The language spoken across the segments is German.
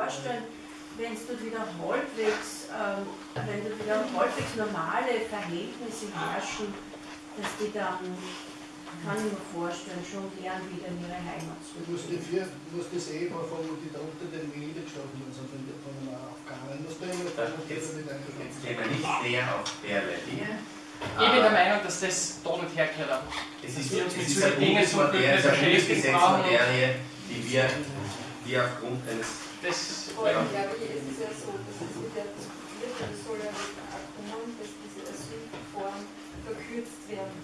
vorstellen, wenn es dort wieder halbwegs, ähm, wenn dort wieder halbwegs normale Verhältnisse herrschen, dass die dann, kann ich mir vorstellen, schon gern wieder in ihre Heimat Du musst, die vier, du musst das Ehepaar von, die da unter den niedergeschlagen sind, von, von den Afghanen, musst du immer Da jetzt, mit jetzt gehen wir nicht näher auf derlei Dinge. Ich bin der Meinung, dass das da nicht hergehört. Es ist, es ist so Bundesmaterie, ist brauchen. Bundesgesetzmaterie, die wir, wir aufgrund eines Das, Vor allem ja. glaube ich, es ist ja so, dass es wird ja diskutiert und es soll ja auch kommen, dass diese Asylverfahren verkürzt werden.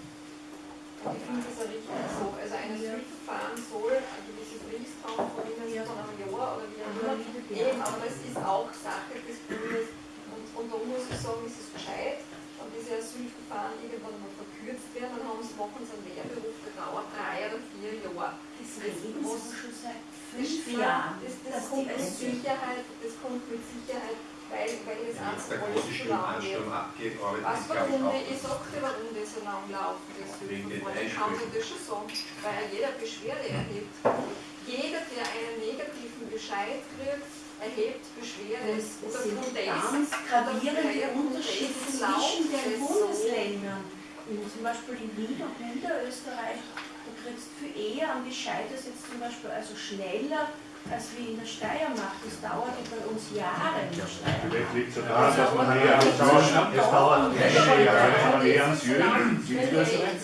Und ich finde das auch richtig so. Also ein Asylverfahren soll eine gewisse Frist haben, von ihnen von einem Jahr oder wie auch immer. Eben, aber das ist auch Sache des Bundes. Und, und da muss ich sagen, ist es gescheit, wenn diese Asylverfahren irgendwann mal verkürzt werden, dann haben sie, machen sie einen Lehrberuf, der dauert drei oder vier Jahre. Das schon seit das, fünf Jahren. das, das dass kommt mit Sicherheit, das kommt mit Sicherheit, weil, weil das der alles große zu lang arbeitet Was ist, glaube ich, warum auch. ich sag dir, warum das so lang laufen, das. Ich kann dir das schon sagen, weil er jeder Beschwerde erhebt. Jeder, der einen negativen Bescheid kriegt, erhebt Beschwerde. Es Oder sind von ganz gravierende Unterschiede zwischen den Bundesländern. Zum Beispiel in und Niederösterreich, da kriegst du viel eher einen Bescheid, das jetzt zum Beispiel also schneller als wie in der Steiermark. Das dauert ja bei uns Jahre in der Steiermark. Vielleicht liegt es daran, dass man näher am Sauerland, es dauert Jahre, wenn man näher am Süden, Südösterreich.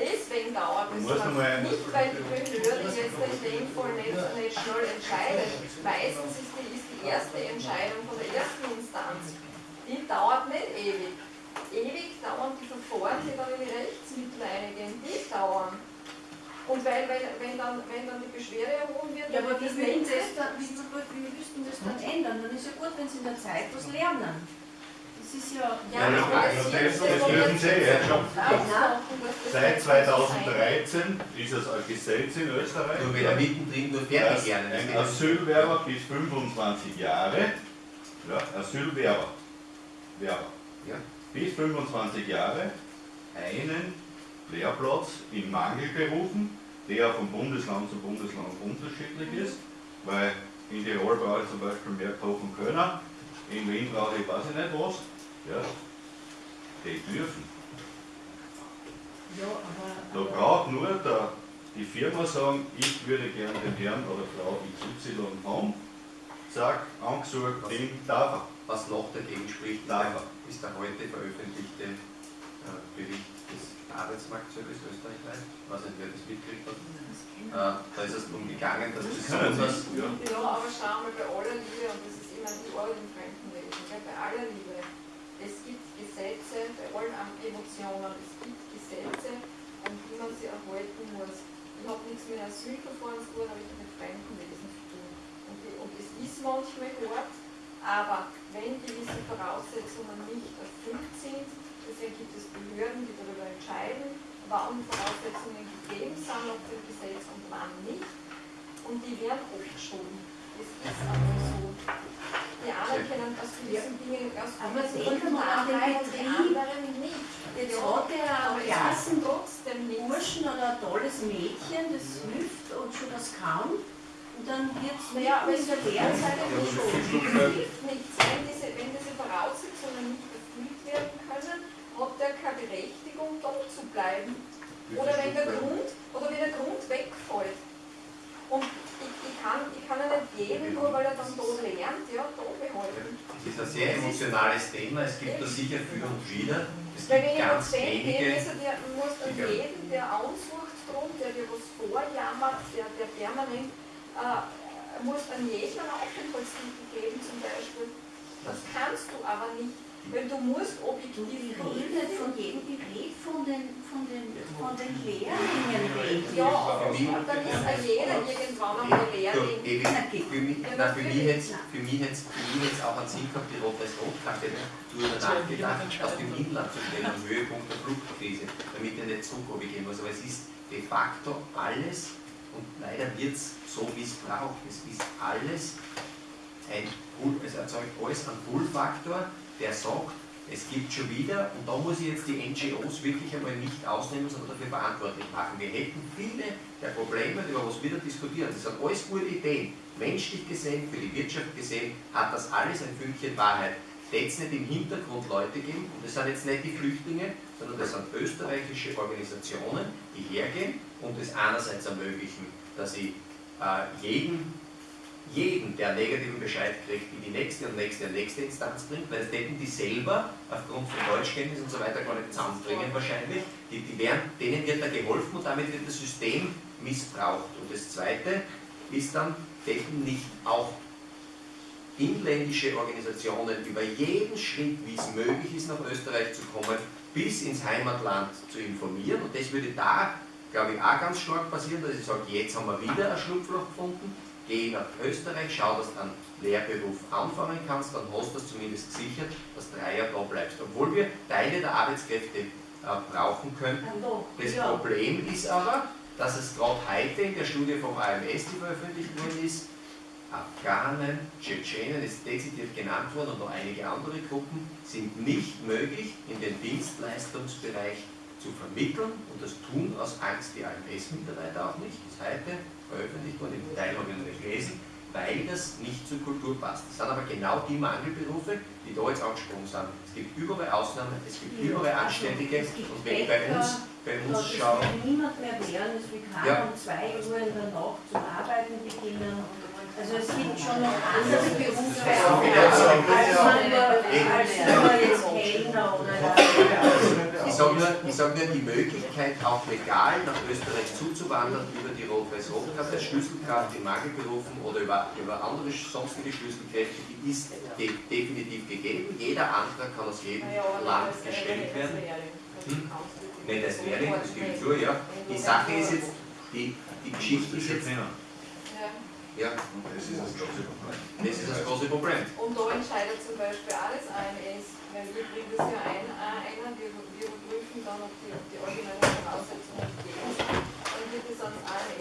Deswegen dauert es Du Nicht, weil die Behörde jetzt dem Fall nicht, nicht schnell entscheidet. Meistens ist die, ist die erste Entscheidung von der ersten Instanz. Die dauert nicht ewig. Ewig dauern die Verfahren, die dann in die Rechtsmittel eingehen. Und weil, weil, wenn, dann, wenn dann die Beschwerde erhoben wird, Ja, dann aber das würden nicht das dann, wie, wie, wie müssten das dann ändern? Dann ist ja gut, wenn sie in der Zeit was lernen. Das ist ja. Ja, Ja, das- es das- ist- das dürfen Sie jetzt schon. Seit nicht so sein wird. 2013 ist es ein Gesetz in Österreich, Nur wieder mittendrin, nur fertig lernen. ein Asylwerber bis 25 Jahre, ja, Asylwerber, Werber, Ja. bis 25 Jahre einen Lehrplatz in Mangelberufen, der von Bundesland zu Bundesland unterschiedlich ist, weil in Tirol brauche ich zum Beispiel mehr kochen können, in Wien brauche ich weiß ich nicht was, ja, die dürfen. Ja, aber. Da braucht nur der, die Firma sagen, ich würde gerne den Herrn oder Frau XY haben, zack, angesucht, den darf er. Was noch dagegen spricht, Darf der, ist der heute veröffentlichte Bericht des Arbeitsmarktservice österreichweit, was nicht wer das mitgekriegt hat. Äh, da ist es darum gegangen, dass besonders Ja. Ja, aber schau mal bei aller Liebe, und das ist immer die Arbeit im Fremdenleben, gell, bei aller Liebe, es gibt Gesetze, bei allen Emotionen, es gibt Gesetze, an die man sich erhalten muss. Ich habe nichts mit Asylverfahren zu tun, aber ich habe mit Fremdenwesen zu tun. Und, die, und es ist manchmal hart, aber wenn gewisse Voraussetzungen nicht erfüllt sind, deswegen gibt es Behörden, die darüber entscheiden, wann Voraussetzungen gegeben sind nach dem Gesetz und wann nicht. Und die werden abgeschoben. Das ist einfach so. Die einen können aus gewissen Dingen aus Aber denken wir an den Betrieb. anderen nicht. Jetzt Ja, hat er aber es ist Klassen trotzdem nicht. Burschen oder ein tolles Mädchen, das hilft und schon das kann. Und dann wird es Naja, aber es in der Lehrzeit nicht schon. Es hilft nichts. Wenn diese, wenn diese Voraussetzungen nicht erfüllt werden können, hat er keine Berechtigung, dort zu bleiben. Oder wenn der Grund, oder wenn der Grund wegfällt. Und ich, ich, kann, ich kann ja nicht jeden, nur weil er dann dort lernt, ja, da behalten. Es ist ein sehr emotionales Thema, es gibt da sicher für und wider. Es Weil gibt wenn ich ganz wenige, also der muss an die- jeden, der ansucht drum, der dir was vorjammert, der, der permanent, äh, muss an jeden einen Aufenthaltstitel geben zum Beispiel. Das kannst du aber nicht, weil du musst Du, objektiv die redet prüfen. von jedem Gerät von den, von den, von den Lehrlingen reden. Ja, aber dann ist auch jeder irgendwann einmal Du, Lehrling. Evi, für mich, Ja, na, für mich hätte für mich hätt's- für mich auch einen Sinn gehabt, die Rot-Weiß-Rot-Karte darüber nachgedacht, auf dem Inland zu stellen, am Höhepunkt der Fluchtkrise, damit er nicht Zug gehen muss. Aber es ist de facto alles, und leider wird es so missbraucht, es ist alles ein es erzeugt alles einen Pull-Faktor, der sagt, es gibt schon wieder, und da muss ich jetzt die NGOs wirklich einmal nicht ausnehmen, sondern dafür verantwortlich machen. Wir hätten viele der Probleme, über was wir da diskutieren, das sind alles gute Ideen. Menschlich gesehen, für die Wirtschaft gesehen, hat das alles ein Fünkchen Wahrheit. Jetzt nicht im Hintergrund Leute geben, und das sind jetzt nicht die Flüchtlinge, sondern das sind österreichische Organisationen, die hergehen und es einerseits ermöglichen, dass ich äh, jeden jeden, der negativen Bescheid kriegt, in die nächste und nächste und nächste Instanz bringt, weil das hätten die selber aufgrund von Deutschkenntnis und so weiter gar nicht zusammenbringen wahrscheinlich. Die, die werden, denen wird da geholfen und damit wird das System missbraucht. Und das Zweite ist dann, hätten nicht auch inländische Organisationen über jeden Schritt, wie es möglich ist, nach Österreich zu kommen, bis ins Heimatland zu informieren. Und das würde da, glaube ich, auch ganz stark passieren, dass ich sage, jetzt haben wir wieder ein Schlupfloch gefunden geh nach Österreich, schau, dass du einen Lehrberuf anfangen kannst, dann hast du das zumindest gesichert, dass drei Jahre da bleibst. Obwohl wir Teile der Arbeitskräfte äh, brauchen könnten. Das Problem ist aber, dass es gerade heute in der Studie vom AMS, die veröffentlicht worden ist, Afghanen, Tschetschenen ist dezidiert genannt worden und noch einige andere Gruppen sind nicht möglich in den Dienstleistungsbereich zu vermitteln und das tun aus Angst die AMS-Mitarbeiter auch nicht, bis heute veröffentlicht worden, im Teil habe ich noch nicht gelesen, weil das nicht zur Kultur passt. Das sind aber genau die Mangelberufe, die da jetzt angesprochen sind. Es gibt überall Ausnahmen, es gibt überall Anständige also, und wenn bei uns, bei uns schauen. Niemand mehr wehren, es will keiner Ja. um 2 Uhr in der Nacht zum Arbeiten beginnen. Also es gibt schon noch andere Berufe, Ja. als man nur als nur jetzt Kellner oder Ich sage nur, die Möglichkeit, auch legal nach Österreich zuzuwandern über die Rot-Weiß-Rot-Karte als Schlüsselkraft in Mangelberufen oder über, über andere sonstige Schlüsselkräfte, die ist de definitiv gegeben. Jeder Antrag kann aus jedem Land gestellt werden. Hm? Nicht als Lehrling, das gebe ich zu, ja. Die Sache ist jetzt, die, die Geschichte ist jetzt, Ja. Und das ist das große Problem. das ist das große Problem. Und da entscheidet zum Beispiel auch das AMS, weil wir bringen das ja ein, äh, ein wir, wir und dann noch die, die originelle Voraussetzung. Gegeben ist, dann wird es ans ANF